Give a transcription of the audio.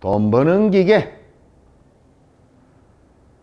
돈 버는 기계.